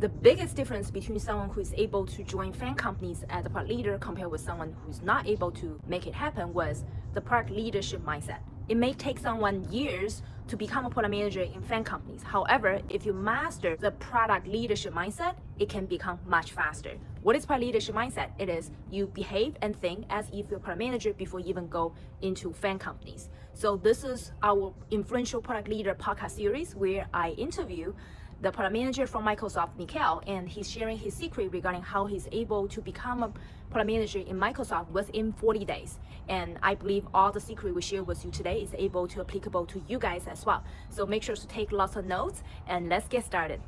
the biggest difference between someone who is able to join FAANG companies as a product leader compared with someone who's not able to make it happen was the product leadership mindset. It may take someone years to become a product manager in FAANG companies. However, if you master the product leadership mindset, it can become much faster. What is product leadership mindset? It is you behave and think as if you're a product manager before you even go into FAANG companies. So this is our influential product leader podcast series where I interview the product manager from Microsoft, Nikhil, and he's sharing his secret regarding how he's able to become a product manager in Microsoft within 40 days. And I believe all the secret we share with you today is able to applicable to you guys as well. So make sure to take lots of notes and let's get started.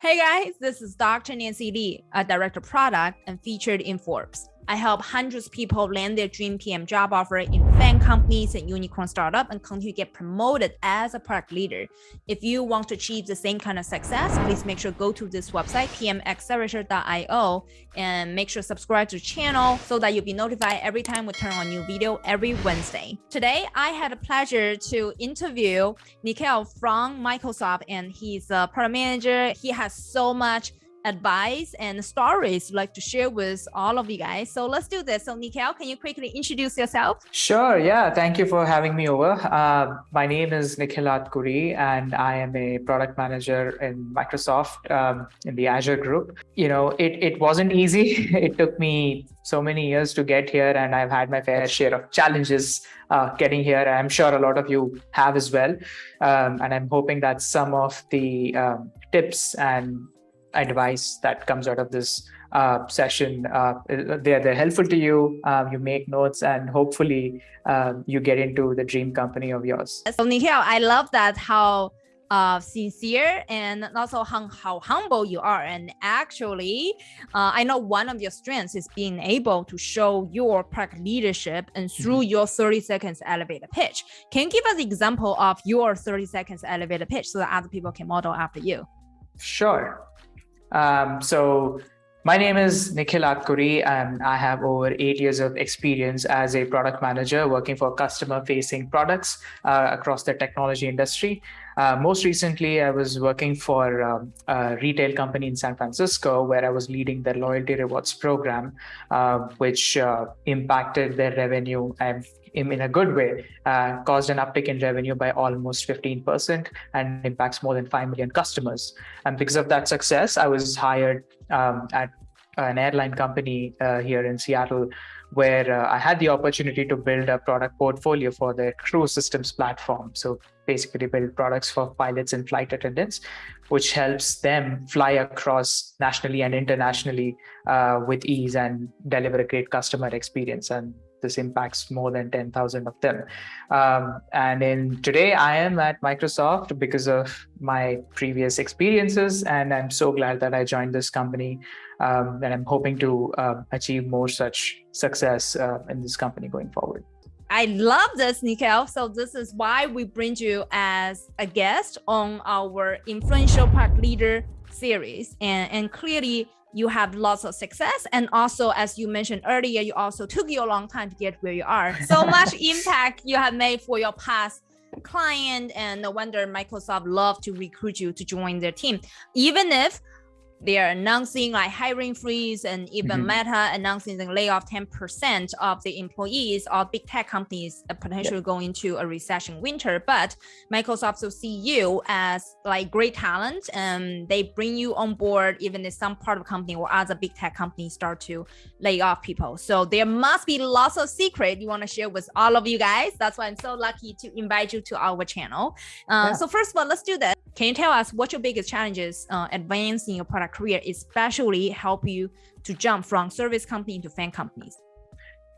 Hey guys, this is Dr. Nancy Li, a director product and featured in Forbes. I help hundreds of people land their dream PM job offer in FAANG companies and unicorn startup and continue to get promoted as a product leader. If you want to achieve the same kind of success, please make sure go to this website, pmaccelerator.io, and make sure subscribe to the channel so that you'll be notified every time we turn on new video every Wednesday. Today, I had a pleasure to interview Nikhil from Microsoft, and he's a product manager. He has so much advice and stories like to share with all of you guys. So let's do this. So Nikhil, can you quickly introduce yourself? Sure. Yeah. Thank you for having me over. Uh, my name is Nikhil Atkuri, and I am a product manager in Microsoft um, in the Azure group. You know, it, it wasn't easy. it took me so many years to get here, and I've had my fair share of challenges uh, getting here. I'm sure a lot of you have as well. Um, and I'm hoping that some of the um, tips and advice that comes out of this uh, session. Uh, they're, they're helpful to you. Um, you make notes and hopefully um, you get into the dream company of yours. So Nikhil, I love that how uh, sincere and also how, how humble you are. And actually, uh, I know one of your strengths is being able to show your product leadership and through mm -hmm. your 30 seconds elevator pitch. Can you give us an example of your 30 seconds elevator pitch so that other people can model after you? Sure. Um, so my name is Nikhil Atkuri, and I have over eight years of experience as a product manager working for customer-facing products uh, across the technology industry. Uh, most recently, I was working for um, a retail company in San Francisco where I was leading their loyalty rewards program, uh, which uh, impacted their revenue and in a good way, uh, caused an uptick in revenue by almost 15% and impacts more than 5 million customers. And because of that success, I was hired um, at an airline company uh, here in Seattle, where uh, I had the opportunity to build a product portfolio for their crew systems platform. So basically build products for pilots and flight attendants, which helps them fly across nationally and internationally uh, with ease and deliver a great customer experience. And this impacts more than 10,000 of them. Um, and in today I am at Microsoft because of my previous experiences. And I'm so glad that I joined this company um, and I'm hoping to uh, achieve more such success uh, in this company going forward. I love this, Nikhil. So this is why we bring you as a guest on our influential product leader series. And, and clearly you have lots of success. And also, as you mentioned earlier, you also took you a long time to get where you are. So much impact you have made for your past client and no wonder Microsoft love to recruit you to join their team. Even if they are announcing like hiring freeze and even mm -hmm. Meta announcing the layoff 10% of the employees all big tech companies potentially yep. going into a recession winter. But Microsoft will see you as like great talent and they bring you on board even if some part of the company or other big tech companies start to lay off people. So there must be lots of secret you want to share with all of you guys. That's why I'm so lucky to invite you to our channel. Uh, yeah. So first of all, let's do that. Can you tell us what your biggest challenges uh, advancing your product career, especially help you to jump from service company to FAANG companies?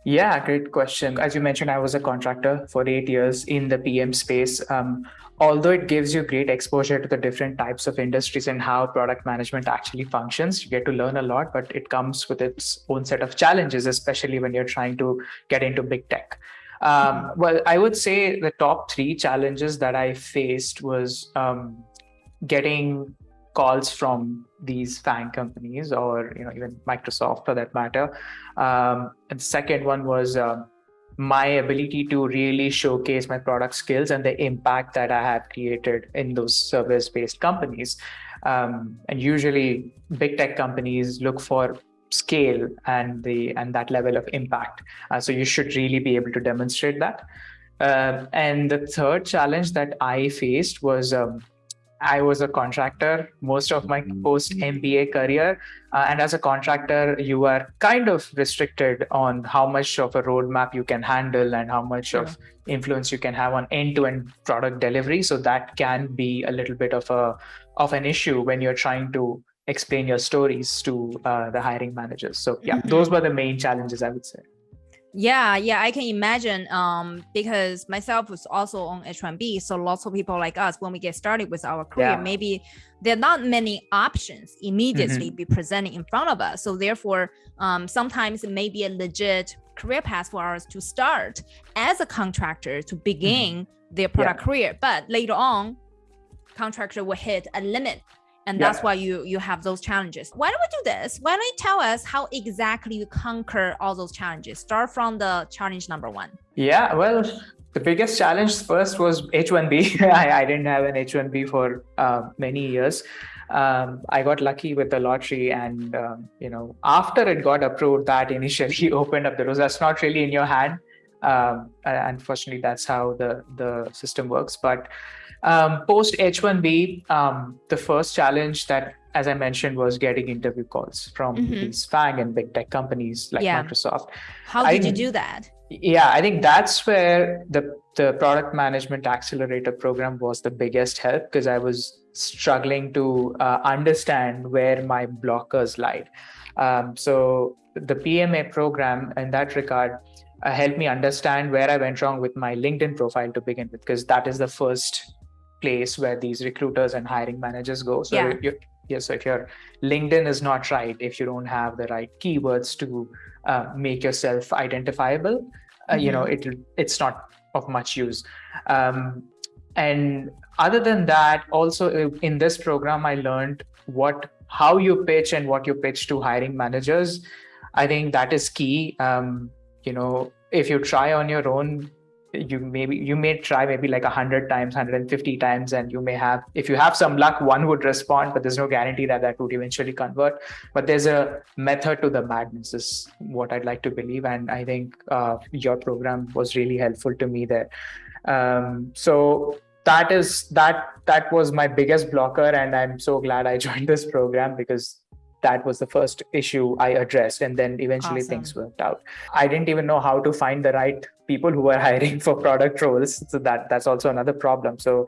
Yeah, great question. As you mentioned, I was a contractor for eight years in the PM space. Um, although it gives you great exposure to the different types of industries and how product management actually functions, you get to learn a lot, but it comes with its own set of challenges, especially when you're trying to get into big tech. Um, well, I would say the top three challenges that I faced was um, getting calls from these FAANG companies or you know even Microsoft for that matter. Um, and the second one was uh, my ability to really showcase my product skills and the impact that I have created in those service based companies. Um, and usually, big tech companies look for scale and the and that level of impact. Uh, so you should really be able to demonstrate that. Uh, and the third challenge that I faced was um, I was a contractor most of my mm-hmm. post MBA career. Uh, and as a contractor, you are kind of restricted on how much of a roadmap you can handle and how much yeah. of influence you can have on end-to-end product delivery. So that can be a little bit of a of an issue when you're trying to explain your stories to uh, the hiring managers. So yeah, mm-hmm. those were the main challenges I would say. Yeah, yeah, I can imagine. Um, because myself was also on H1B, so lots of people like us, when we get started with our career, yeah. maybe there are not many options immediately mm-hmm. be presented in front of us. So therefore, um, sometimes it may be a legit career path for us to start as a contractor to begin mm-hmm. their product yeah. career, but later on, contractor will hit a limit and that's yeah. why you you have those challenges why don't we do this why don't you tell us how exactly you conquer all those challenges start from the challenge number one yeah well the biggest challenge first was h1b I, I didn't have an h1b for uh, many years um, I got lucky with the lottery, and um, you know, after it got approved, that initially opened up the doors. That's not really in your hand. Um, unfortunately, that's how the the system works. But um, Post H1B, um, the first challenge that, as I mentioned, was getting interview calls from mm-hmm. these FANG and big tech companies like yeah. Microsoft. How did I, you do that? Yeah, I think that's where the the product management accelerator program was the biggest help because I was struggling to uh, understand where my blockers lied. Um, so the PMA program, in that regard, uh, helped me understand where I went wrong with my LinkedIn profile to begin with, because that is the first place where these recruiters and hiring managers go. So yeah. you yeah, so if your LinkedIn is not right, if you don't have the right keywords to uh, make yourself identifiable, uh, mm-hmm. you know mm-hmm. it it's not of much use. Um, and other than that, also uh, in this program, I learned what how you pitch and what you pitch to hiring managers. I think that is key. Um, you know, if you try on your own, you maybe you may try maybe like 100 times 150 times and you may have if you have some luck one would respond but there's no guarantee that that would eventually convert. But there's a method to the madness is what i'd like to believe. And i think uh, your program was really helpful to me there. Um, so that is that that was my biggest blocker. And i'm so glad i joined this program because that was the first issue I addressed. And then eventually awesome. things worked out. I didn't even know how to find the right people who were hiring for product roles. So that that's also another problem. So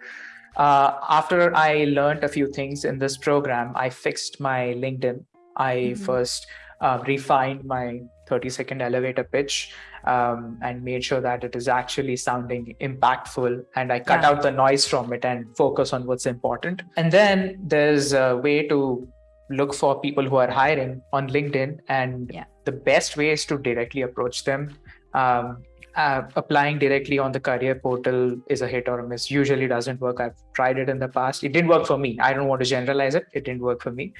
uh, after I learned a few things in this program, I fixed my LinkedIn. I mm-hmm. first uh, refined my 30 second elevator pitch um, and made sure that it is actually sounding impactful. And I cut yeah. out the noise from it and focus on what's important. And then there's a way to look for people who are hiring on LinkedIn, and yeah. the best way is to directly approach them. Um, uh, applying directly on the career portal is a hit or a miss. Usually doesn't work. I've tried it in the past. It didn't work for me. I don't want to generalize it. It didn't work for me.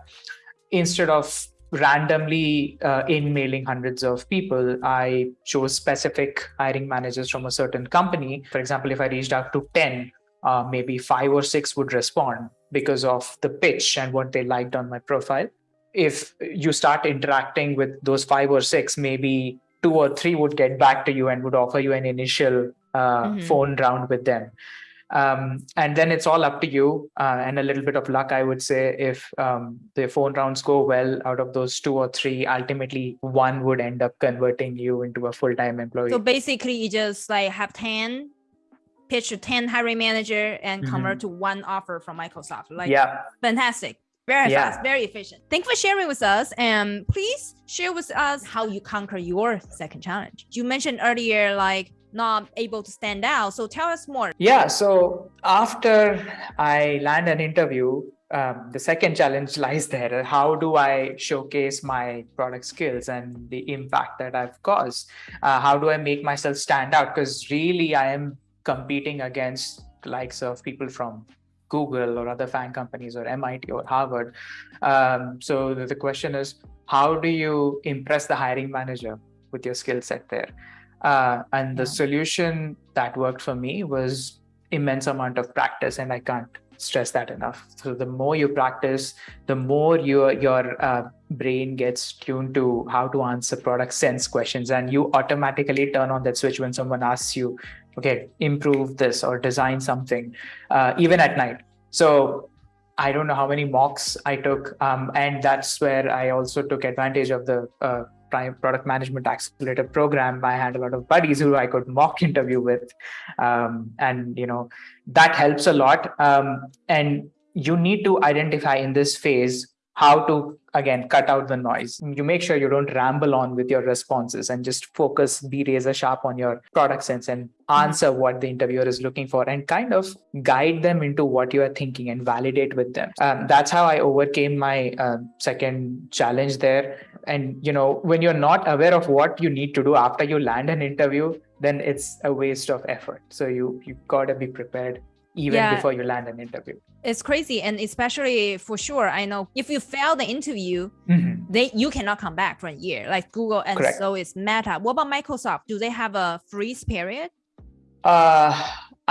Instead of randomly uh, in mailing hundreds of people, I chose specific hiring managers from a certain company. For example, if I reached out to 10, uh, maybe five or six would respond because of the pitch and what they liked on my profile. If you start interacting with those five or six, maybe two or three would get back to you and would offer you an initial uh, mm-hmm. phone round with them. Um, and then it's all up to you uh, and a little bit of luck, I would say. If um, the phone rounds go well, out of those two or three, ultimately one would end up converting you into a full time employee. So basically, you just like have 10 pitch to 10 hiring manager and mm-hmm. convert to one offer from Microsoft. Like, yeah, fantastic. Very yeah. fast, very efficient. Thanks for sharing with us. And please share with us how you conquer your second challenge. You mentioned earlier, like not able to stand out. So tell us more. Yeah. So after I land an interview, um, the second challenge lies there. How do I showcase my product skills and the impact that I've caused? Uh, how do I make myself stand out? Because really, I am competing against the likes of people from Google or other FAANG companies or MIT or Harvard. Um, so the, the, question is, how do you impress the hiring manager with your skill set there? Uh, and the Yeah. solution that worked for me was immense amount of practice, and I can't stress that enough. So the more you practice, the more your your uh, brain gets tuned to how to answer product sense questions, and you automatically turn on that switch when someone asks you, "Okay, improve this or design something," uh, even at night. So I don't know how many mocks I took, um, and that's where I also took advantage of the uh, product management accelerator program. I had a lot of buddies who I could mock interview with, um, and you know that helps a lot. Um, and you need to identify in this phase how to again cut out the noise. You make sure you don't ramble on with your responses and just focus be razor sharp on your product sense and answer what the interviewer is looking for and kind of guide them into what you are thinking and validate with them. Um, that's how i overcame my uh, second challenge there. And you know when you're not aware of what you need to do after you land an interview then it's a waste of effort. So you you got to be prepared even Yeah. before you land an interview It's crazy, and especially for sure, I know if you fail the interview, Mhm. they you cannot come back for a year. Like Google, and Correct. so is Meta. What about Microsoft? Do they have a freeze period? Uh,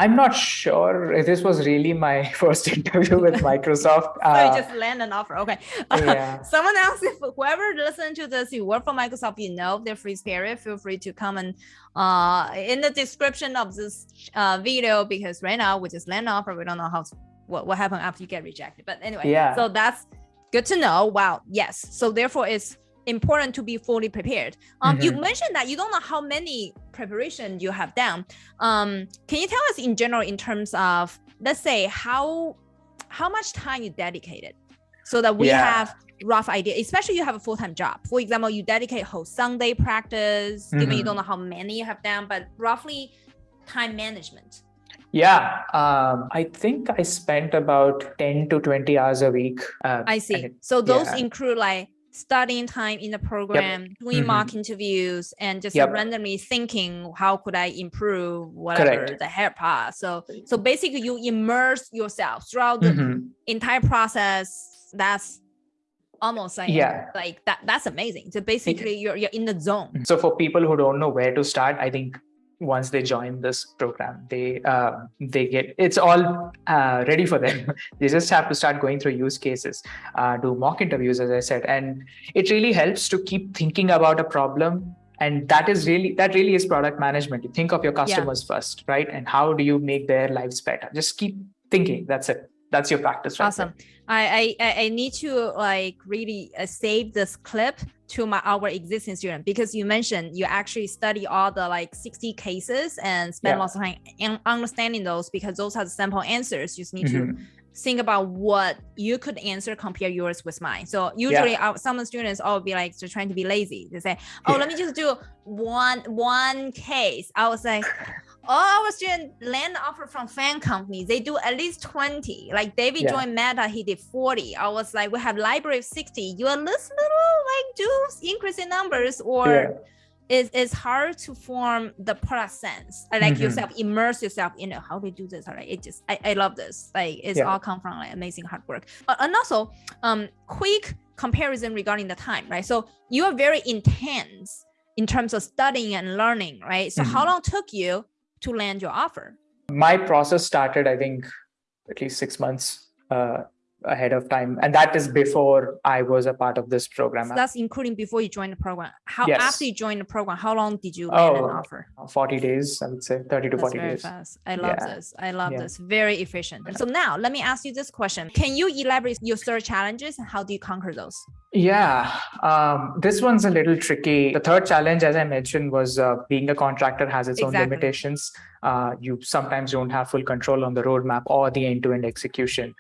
I'm not sure if this was really my first interview with Microsoft. so you Uh, just land an offer. Okay. yeah. Someone else, if whoever listen to this, you work for Microsoft, you know their freeze period. Feel free to comment uh, in the description of this uh, video because right now we just land an offer. We don't know how what what happened after you get rejected. But anyway, Yeah. so that's good to know. Wow. Yes. So therefore, it's important to be fully prepared. Um, you Mhm. mentioned that you don't know how many preparation you have done. Um, can you tell us in general in terms of let's say how how much time you dedicated so that we Yeah. have rough idea especially you have a full-time job for example you dedicate whole sunday practice given you don't know how many you have done but roughly time management Yeah. Um, I think I spent about 10 to 20 hours a week. Uh, i see it- so those yeah. include like studying time in the program doing Mhm. mock interviews and just Yep. randomly thinking how could i improve whatever Correct. the hair part so so basically you immerse yourself throughout the Mhm. entire process that's almost like Yeah. like that that's amazing so basically you're you're in the zone So for people who don't know where to start, I think once they join this program, they uh, they get it's all uh, ready for them. they just have to start going through use cases, uh, do mock interviews, as I said, and it really helps to keep thinking about a problem. And that is really that really is product management. You think of your customers first, right? And how do you make their lives better? Just keep thinking. That's it. That's your practice. right awesome I, I I- I need to like really uh, save this clip to my our existing student because you mentioned you actually study all the like 60 cases and spend Yeah. lots of time understanding those because those are the sample answers. You just need to Mhm. think about what you could answer compare yours with mine. So usually our, some students all be like they're trying to be lazy. They say oh let me just do one one case. I was like all our students land offer from FAANG companies they do at least 20 like david Yeah. joined meta he did 40 i was like we have library of 60 you at least little like do increase in numbers or Yeah. it's, it's hard to form the product sense I like Mhm. yourself immerse yourself in know how they do this all right it just I, I love this like it's Yeah. all come from like amazing hard work Uh, and also um quick comparison regarding the time right so you are very intense in terms of studying and learning right so how Mhm. long took you to land your offer. My process started i think at least six months uh, ahead of time and that is before i was a part of this program so that's including before you joined the program how Yes. after you joined the program how long did you land an Oh, offer 40 days i would say 30 to That's 40 very days fast. I love Yeah. this. I love Yeah. this. Very efficient. So now let me ask you this question. Can you elaborate your third challenges and how do you conquer those? yeah um, this one's a little tricky the third challenge as i mentioned was uh, being a contractor has its own limitations uh, you sometimes don't have full control on the roadmap or the end-to-end execution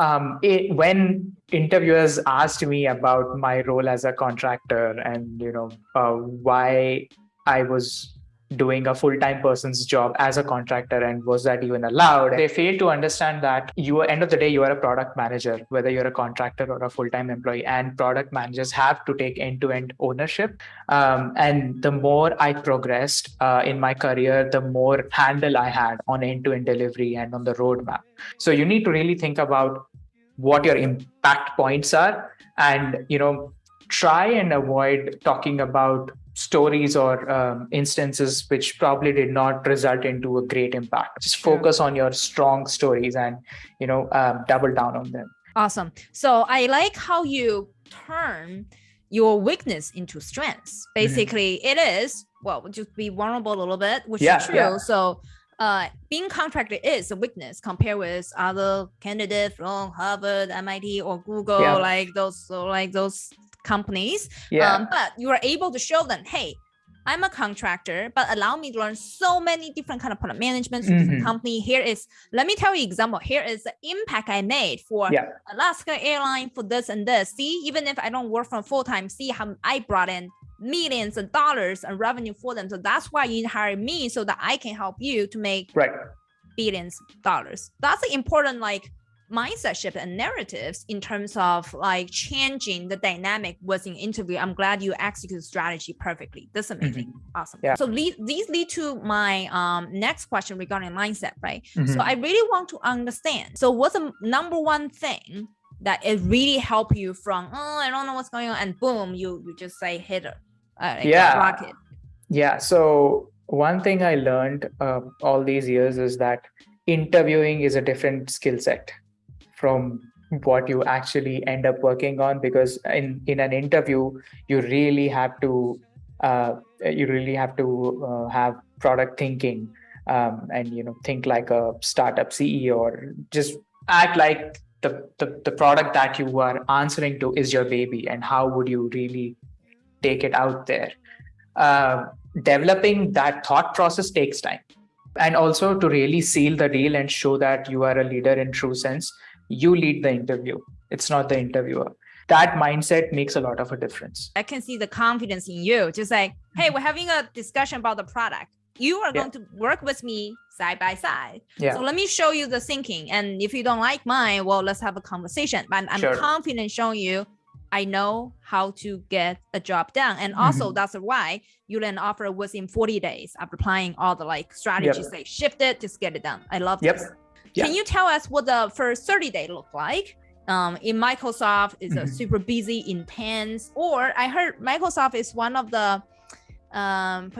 um, it, when interviewers asked me about my role as a contractor and you know uh, why I was doing a full-time person's job as a contractor and was that even allowed they fail to understand that you end of the day you are a product manager whether you're a contractor or a full-time employee and product managers have to take end-to-end ownership. Um, and the more i progressed uh, in my career the more handle i had on end-to-end delivery and on the roadmap. So you need to really think about what your impact points are and you know try and avoid talking about stories or um, instances which probably did not result into a great impact just focus on your strong stories and you know um, double down on them awesome so i like how you turn your weakness into strengths mm-hmm. basically mm -hmm. it is well just be vulnerable a little bit which yeah, is true yeah. so uh, being contracted is a weakness compared with other candidates from Harvard, MIT, or Google, yeah. like those, like those companies. Yeah. Um, but you are able to show them, hey, I'm a contractor, but allow me to learn so many different kind of product management mm -hmm. company. Here is, let me tell you example. Here is the impact I made for yeah. Alaska Airline for this and this. See, even if I don't work from full time, see how I brought in millions of dollars and revenue for them. So that's why you hire me so that I can help you to make right. billions dollars. That's the important like mindset shift and narratives in terms of like changing the dynamic within interview. I'm glad you execute strategy perfectly. That's amazing. Mm -hmm. Awesome. Yeah. So lead, these lead to my um, next question regarding mindset, right? Mm -hmm. So I really want to understand. So what's the number one thing that it really help you from, oh, I don't know what's going on. And boom, you, you just say hit it. Yeah. Yeah. So one thing I learned uh, all these years is that interviewing is a different skill set from what you actually end up working on because in in an interview you really have to uh, you really have to uh, have product thinking um, and you know think like a startup CEO or just act like the, the the product that you are answering to is your baby and how would you really take it out there. Uh, developing that thought process takes time. And also to really seal the deal and show that you are a leader in true sense you lead the interview. It's not the interviewer. That mindset makes a lot of a difference. I can see the confidence in you. Just like hey we're having a discussion about the product. You are going yeah. to work with me side by side. Yeah. so let me show you the thinking. And if you don't like mine well let's have a conversation. But i'm sure. confident showing you I know how to get a job done. And also mm -hmm. that's why you then offer within 40 days of applying all the like strategies, yep. like shift it, just get it done. I love yep. this. Yeah. Can you tell us what the first 30 day look like? Um, in Microsoft is mm -hmm. a super busy, intense, or I heard Microsoft is one of the um,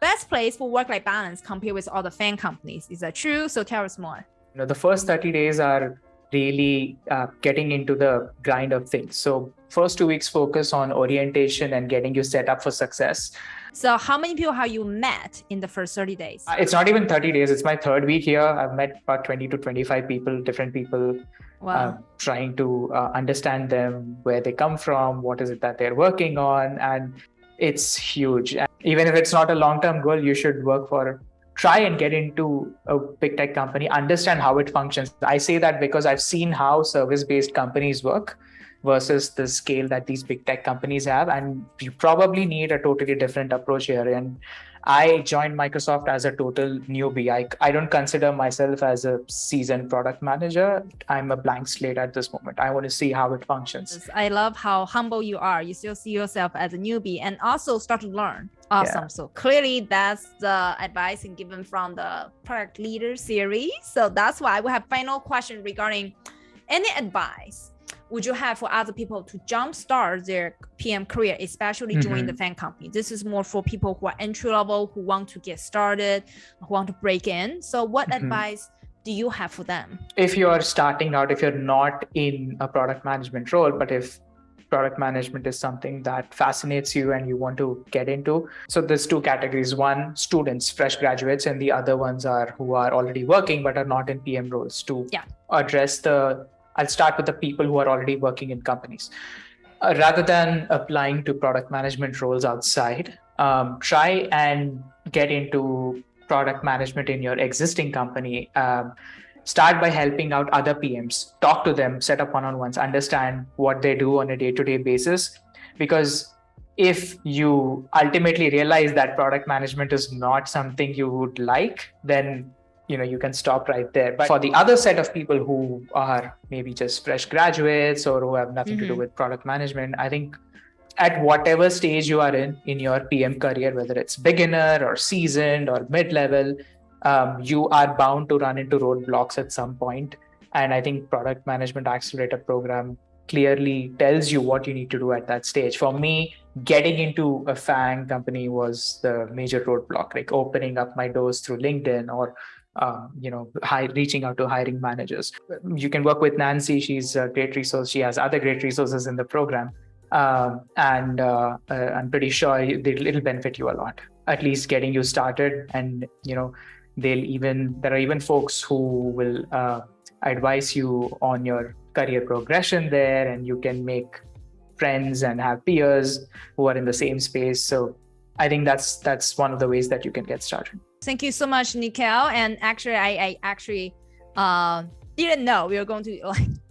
best place for work-life balance compared with all the FAANG companies. Is that true? So tell us more. You know, the first 30 days are really uh, getting into the grind of things. So first two weeks focus on orientation and getting you set up for success. So how many people have you met in the first 30 days? Uh, it's not even 30 days. It's my third week here. I've met about 20 to 25 people, different people, wow. uh, trying to uh, understand them, where they come from, what is it that they're working on. And it's huge. And even if it's not a long-term goal, you should work for try and get into a big tech company, understand how it functions. I say that because I've seen how service-based companies work versus the scale that these big tech companies have. And you probably need a totally different approach here. And I joined Microsoft as a total newbie. I, I don't consider myself as a seasoned product manager. I'm a blank slate at this moment. I want to see how it functions. I love how humble you are. You still see yourself as a newbie and also start to learn. Awesome. Yeah. So clearly that's the advice given from the product leader series. So that's why we have final question regarding any advice would you have for other people to jumpstart their PM career, especially mm -hmm. join the FAANG company? This is more for people who are entry level, who want to get started, who want to break in. So what mm -hmm. advice do you have for them? If you're starting out, if you're not in a product management role, but if product management is something that fascinates you and you want to get into. So there's two categories. One, students, fresh graduates, and the other ones are who are already working but are not in PM roles to yeah. address the I'll start with the people who are already working in companies. Uh, rather than applying to product management roles outside, um, try and get into product management in your existing company. Um, start by helping out other PMs, talk to them, set up one-on-ones, understand what they do on a day-to-day -day basis. Because if you ultimately realize that product management is not something you would like, then you know you can stop right there but for the other set of people who are maybe just fresh graduates or who have nothing mm -hmm. to do mm-hmm. with product management i think at whatever stage you are in in your pm career whether it's beginner or seasoned or mid-level um, you are bound to run into roadblocks at some point and i think product management accelerator program clearly tells you what you need to do at that stage. For me, getting into a FANG company was the major roadblock, like opening up my doors through LinkedIn or um, you know, high, reaching out to hiring managers. You can work with Nancy. She's a great resource. She has other great resources in the program. Um, and uh, uh, I'm pretty sure it'll benefit you a lot, at least getting you started. And, you know, they'll even, there are even folks who will uh, advise you on your career progression there and you can make friends and have peers who are in the same space. So I think that's that's one of the ways that you can get started. Thank you so much, Nikhil. And actually, I, I actually uh, didn't know we were going to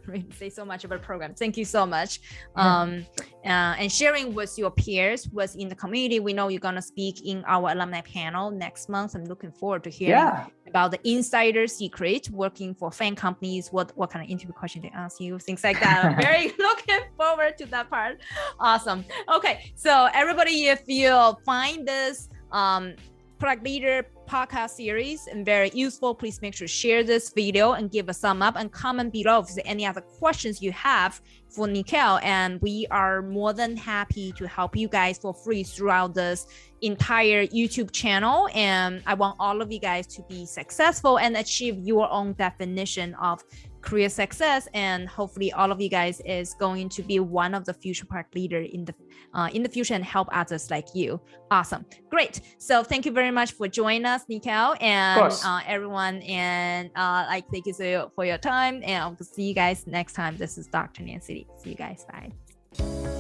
like say so much about the program. Thank you so much. Um, uh, and sharing with your peers was in the community. We know you're gonna speak in our alumni panel next month. I'm looking forward to hearing yeah. about the insider secret working for FANG companies. What what kind of interview question they ask you, things like that. I'm very looking forward to that part. Awesome. Okay, so everybody, if you find this um, product leader podcast series and very useful. Please make sure to share this video and give a thumb up and comment below if there's any other questions you have for Nikhil. And we are more than happy to help you guys for free throughout this entire YouTube channel. And I want all of you guys to be successful and achieve your own definition of career success and hopefully all of you guys is going to be one of the future park leader in the uh, in the future and help others like you. Awesome. Great. So thank you very much for joining us Nikhil and uh, everyone and uh, like thank you so for your time and I'll see you guys next time. This is Dr. Nancy. See you guys. Bye